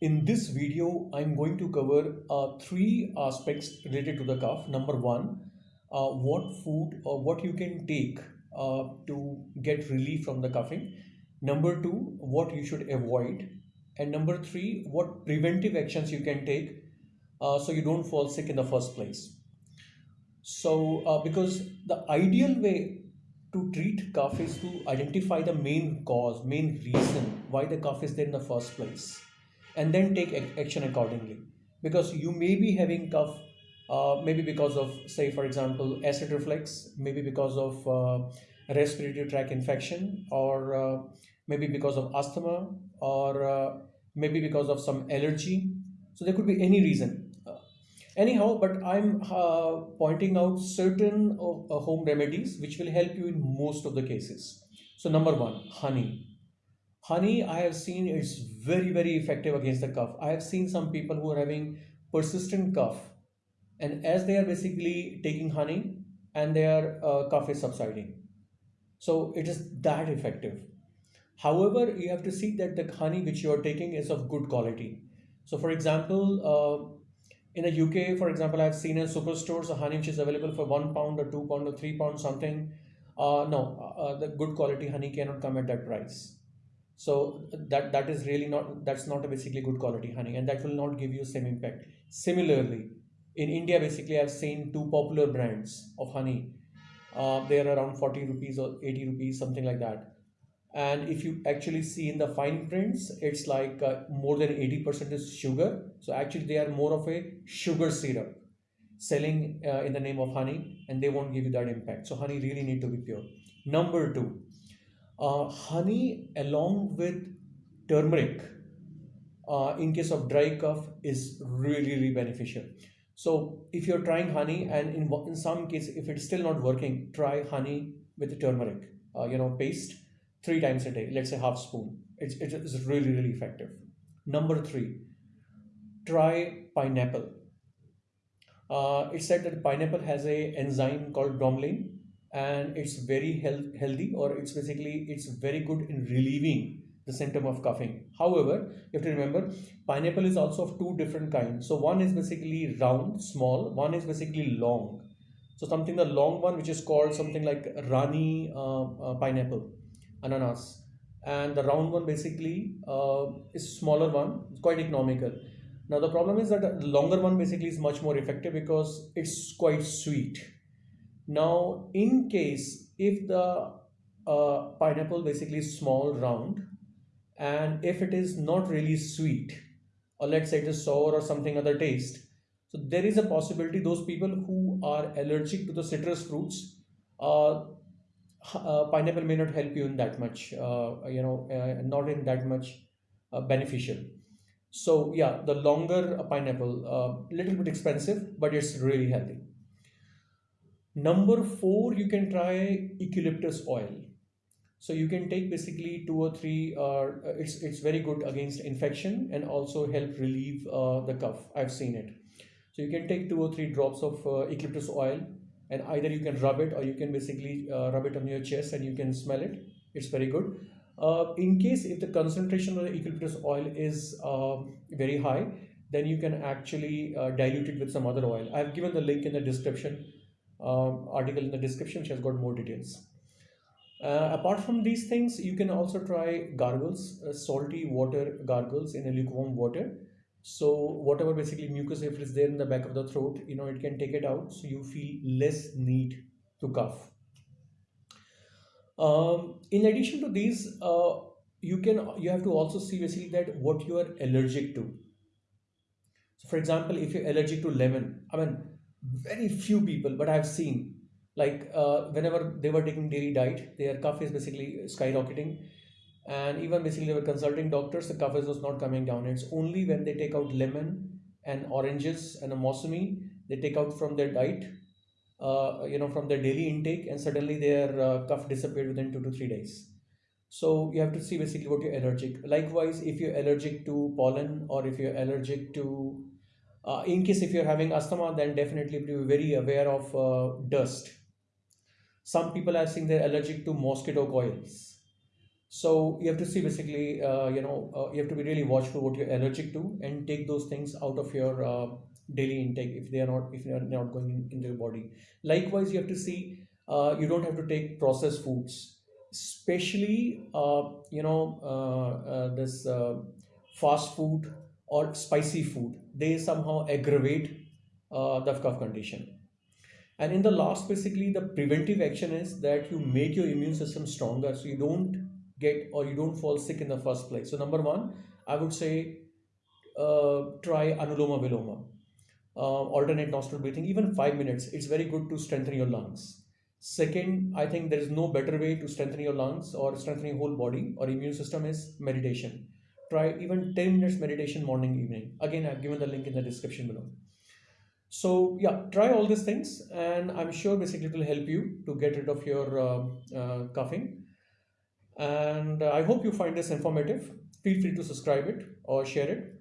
In this video, I'm going to cover uh, three aspects related to the cough. Number one, uh, what food or what you can take uh, to get relief from the coughing. Number two, what you should avoid. And number three, what preventive actions you can take uh, so you don't fall sick in the first place. So, uh, because the ideal way to treat cough is to identify the main cause, main reason why the cough is there in the first place, and then take action accordingly. Because you may be having cough, uh, maybe because of, say, for example, acid reflux, maybe because of uh, respiratory tract infection, or uh, maybe because of asthma, or uh, maybe because of some allergy. So there could be any reason anyhow but i'm uh, pointing out certain uh, home remedies which will help you in most of the cases so number one honey honey i have seen it's very very effective against the cough i have seen some people who are having persistent cough and as they are basically taking honey and their uh, cough is subsiding so it is that effective however you have to see that the honey which you are taking is of good quality so for example uh, in the UK, for example, I've seen in superstores a honey which is available for one pound or two pound or three pound something. Uh, no, uh, the good quality honey cannot come at that price. So that that is really not that's not a basically good quality honey, and that will not give you same impact. Similarly, in India, basically, I've seen two popular brands of honey. Uh, they are around 40 rupees or 80 rupees, something like that and if you actually see in the fine prints it's like uh, more than 80% is sugar so actually they are more of a sugar syrup selling uh, in the name of honey and they won't give you that impact so honey really need to be pure number two uh, honey along with turmeric uh, in case of dry cough is really really beneficial so if you're trying honey and in, in some case if it's still not working try honey with turmeric uh, you know paste three times a day, let's say half spoon. It's, it's really, really effective. Number three, try pineapple. Uh, it's said that pineapple has a enzyme called bromelain and it's very health, healthy or it's basically it's very good in relieving the symptom of coughing. However you have to remember pineapple is also of two different kinds so one is basically round small one is basically long. So something the long one which is called something like rani uh, uh, pineapple ananas. And the round one basically uh, is smaller one it's quite economical. Now the problem is that the longer one basically is much more effective because it's quite sweet now in case if the uh, pineapple basically small round and if it is not really sweet or let's say it is sour or something other taste so there is a possibility those people who are allergic to the citrus fruits uh, uh, pineapple may not help you in that much uh, you know uh, not in that much uh, beneficial. So yeah the longer a pineapple a little bit expensive but it's really healthy number four you can try eucalyptus oil. So you can take basically two or three uh, it's it's very good against infection and also help relieve uh, the cough. I've seen it. So you can take two or three drops of eucalyptus oil and either you can rub it or you can basically uh, rub it on your chest and you can smell it. It's very good. Uh, in case if the concentration of the eucalyptus oil is uh, very high then you can actually uh, dilute it with some other oil. I've given the link in the description um, article in the description which has got more details. Uh, apart from these things you can also try gargles uh, salty water gargles in a lukewarm water. So whatever basically mucus if it's there in the back of the throat you know it can take it out so you feel less need to cough. Um, in addition to these uh, you can you have to also see basically that what you are allergic to. So for example if you're allergic to lemon i mean very few people but i've seen like uh, whenever they were taking daily diet their cough is basically skyrocketing. And even basically they were consulting doctors the cough was not coming down. It's only when they take out lemon and oranges and a mossami they take out from their diet uh, you know from their daily intake and suddenly their uh, cough disappeared within two to three days. So you have to see basically what you're allergic. Likewise if you're allergic to pollen or if you're allergic to uh, in case if you're having asthma then definitely be very aware of uh, dust. Some people are saying they're allergic to mosquito coils. So you have to see basically uh, you know uh, you have to be really watchful what you're allergic to and take those things out of your uh, daily intake if they are not if they are not going in, into your body. Likewise you have to see uh, you don't have to take processed foods. Especially you know this fast food or spicy food they somehow aggravate the cough condition. And in the last basically the preventive action is that you make your immune system stronger so you don't get or you don't fall sick in the first place. So number one i would say uh, try anuloma viloma uh, alternate nostril breathing even five minutes. It's very good to strengthen your lungs. Second i think there is no better way to strengthen your lungs or strengthen your whole body or immune system is meditation try even 10 minutes meditation morning evening again i've given the link in the description below so yeah try all these things and i'm sure basically it will help you to get rid of your uh, uh, coughing and I hope you find this informative. Feel free to subscribe it or share it.